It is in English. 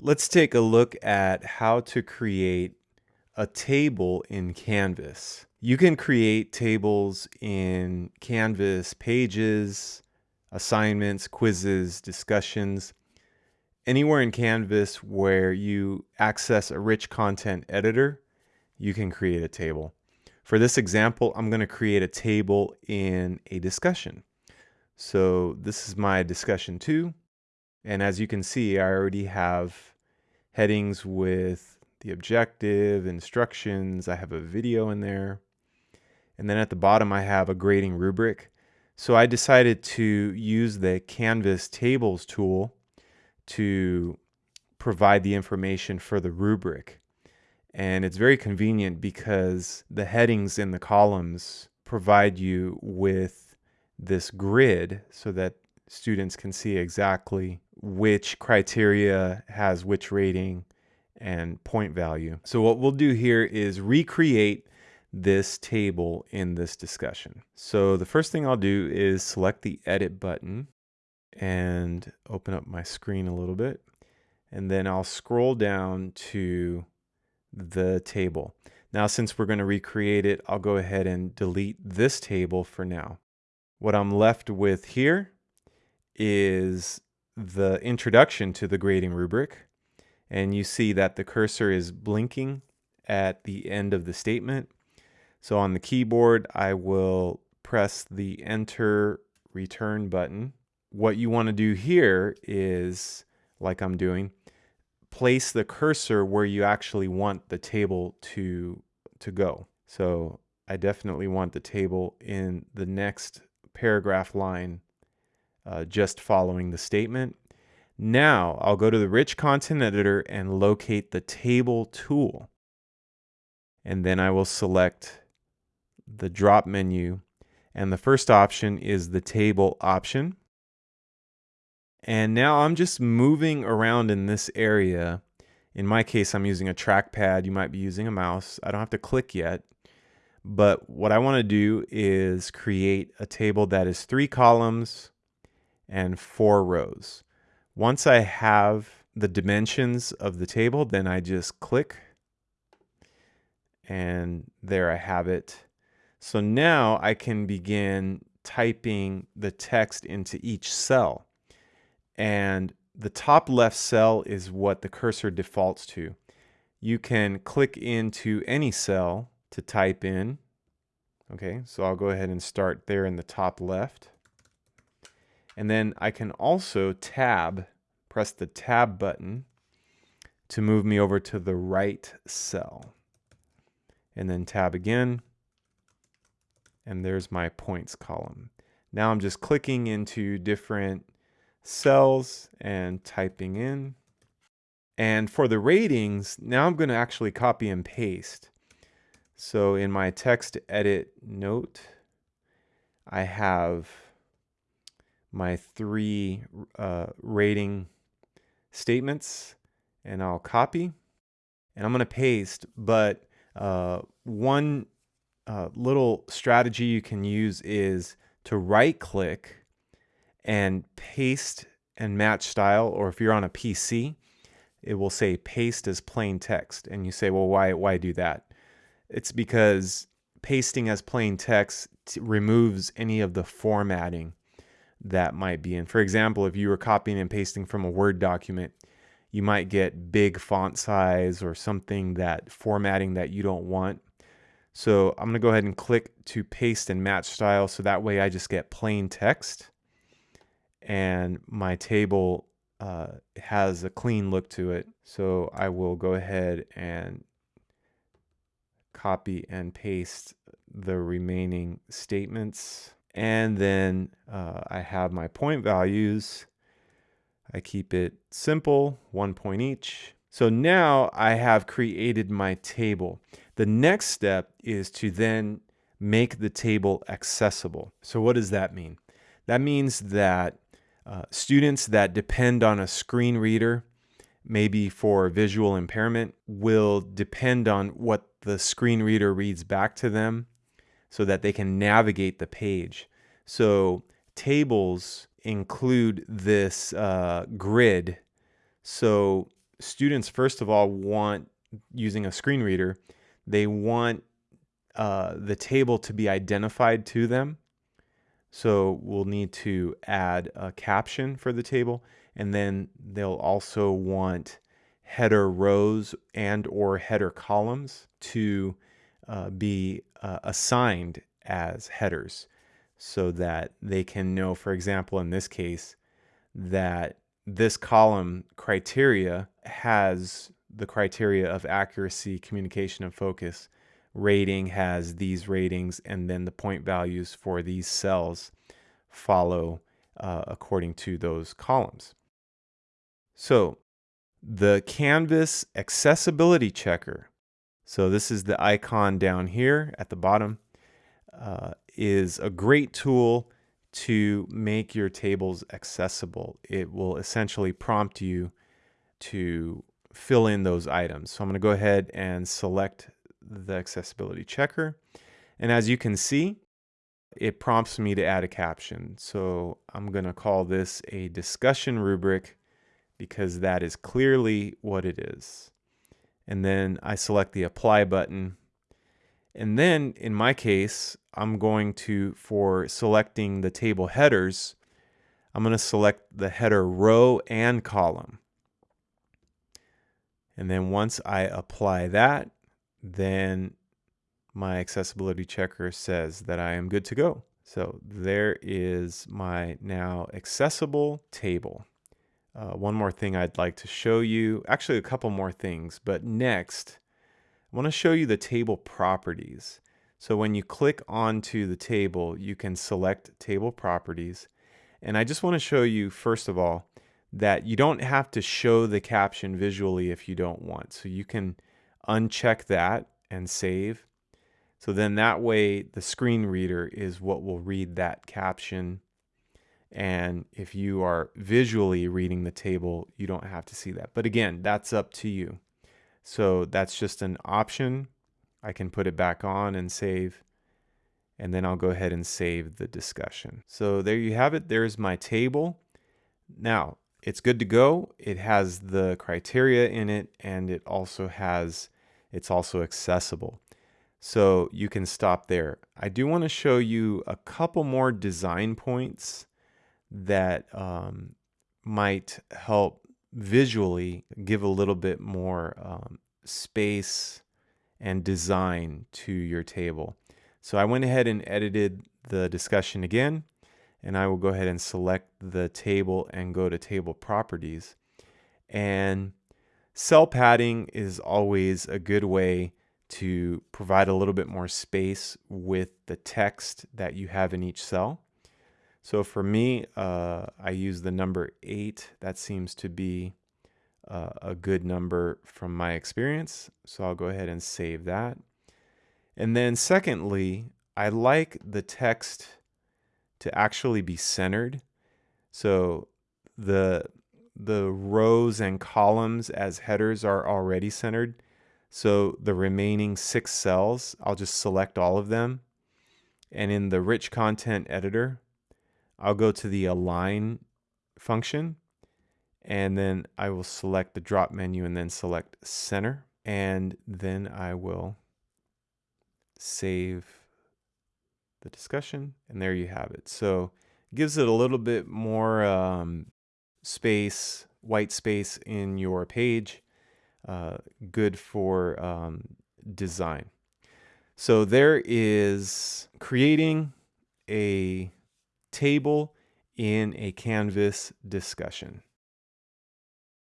Let's take a look at how to create a table in Canvas. You can create tables in Canvas pages, assignments, quizzes, discussions, anywhere in Canvas where you access a rich content editor, you can create a table. For this example, I'm going to create a table in a discussion. So this is my discussion two. And as you can see, I already have headings with the objective, instructions. I have a video in there. And then at the bottom, I have a grading rubric. So I decided to use the Canvas tables tool to provide the information for the rubric. And it's very convenient because the headings in the columns provide you with this grid so that students can see exactly which criteria has which rating and point value. So what we'll do here is recreate this table in this discussion. So the first thing I'll do is select the edit button and open up my screen a little bit. And then I'll scroll down to the table. Now, since we're going to recreate it, I'll go ahead and delete this table for now. What I'm left with here is the introduction to the grading rubric. And you see that the cursor is blinking at the end of the statement. So on the keyboard, I will press the enter return button. What you want to do here is, like I'm doing, place the cursor where you actually want the table to, to go. So I definitely want the table in the next paragraph line uh, just following the statement. Now I'll go to the rich content editor and locate the table tool. And then I will select the drop menu. And the first option is the table option. And now I'm just moving around in this area. In my case, I'm using a trackpad. You might be using a mouse. I don't have to click yet. But what I want to do is create a table that is three columns and four rows. Once I have the dimensions of the table, then I just click and there I have it. So now I can begin typing the text into each cell. And the top left cell is what the cursor defaults to. You can click into any cell to type in. Okay, so I'll go ahead and start there in the top left. And then I can also tab, press the tab button to move me over to the right cell. And then tab again. And there's my points column. Now I'm just clicking into different cells and typing in. And for the ratings, now I'm going to actually copy and paste. So in my text edit note, I have my three uh, rating statements and I'll copy and I'm going to paste. But uh, one uh, little strategy you can use is to right click and paste and match style, or if you're on a PC, it will say paste as plain text. And you say, well, why, why do that? It's because pasting as plain text removes any of the formatting that might be in. For example, if you were copying and pasting from a Word document, you might get big font size or something that formatting that you don't want. So I'm going to go ahead and click to paste and match style. So that way I just get plain text and my table uh, has a clean look to it. So I will go ahead and copy and paste the remaining statements. And then uh, I have my point values. I keep it simple, one point each. So now I have created my table. The next step is to then make the table accessible. So what does that mean? That means that uh, students that depend on a screen reader, maybe for visual impairment, will depend on what the screen reader reads back to them so that they can navigate the page. So tables include this uh, grid. So students, first of all, want using a screen reader, they want uh, the table to be identified to them. So we'll need to add a caption for the table and then they'll also want header rows and or header columns to uh, be uh, assigned as headers so that they can know, for example, in this case, that this column criteria has the criteria of accuracy, communication, and focus. Rating has these ratings, and then the point values for these cells follow uh, according to those columns. So the Canvas accessibility checker. So this is the icon down here at the bottom. Uh, is a great tool to make your tables accessible. It will essentially prompt you to fill in those items. So I'm going to go ahead and select the accessibility checker. And as you can see, it prompts me to add a caption. So I'm going to call this a discussion rubric because that is clearly what it is. And then I select the apply button. And then in my case, I'm going to, for selecting the table headers, I'm going to select the header row and column. And then once I apply that, then my accessibility checker says that I am good to go. So there is my now accessible table. Uh, one more thing I'd like to show you, actually a couple more things, but next I want to show you the table properties. So when you click onto the table, you can select table properties. And I just want to show you, first of all, that you don't have to show the caption visually if you don't want. So you can uncheck that and save. So then that way the screen reader is what will read that caption and if you are visually reading the table, you don't have to see that. But again, that's up to you. So that's just an option. I can put it back on and save. And then I'll go ahead and save the discussion. So there you have it. There's my table. Now, it's good to go. It has the criteria in it and it also has, it's also accessible. So you can stop there. I do want to show you a couple more design points that um, might help visually give a little bit more um, space and design to your table. So I went ahead and edited the discussion again, and I will go ahead and select the table and go to table properties. And cell padding is always a good way to provide a little bit more space with the text that you have in each cell. So for me, uh, I use the number eight. That seems to be uh, a good number from my experience. So I'll go ahead and save that. And then secondly, I like the text to actually be centered. So the the rows and columns as headers are already centered. So the remaining six cells, I'll just select all of them. And in the rich content editor, I'll go to the align function and then I will select the drop menu and then select center and then I will save the discussion and there you have it. So it gives it a little bit more um, space, white space in your page. Uh, good for um, design. So there is creating a table in a Canvas discussion.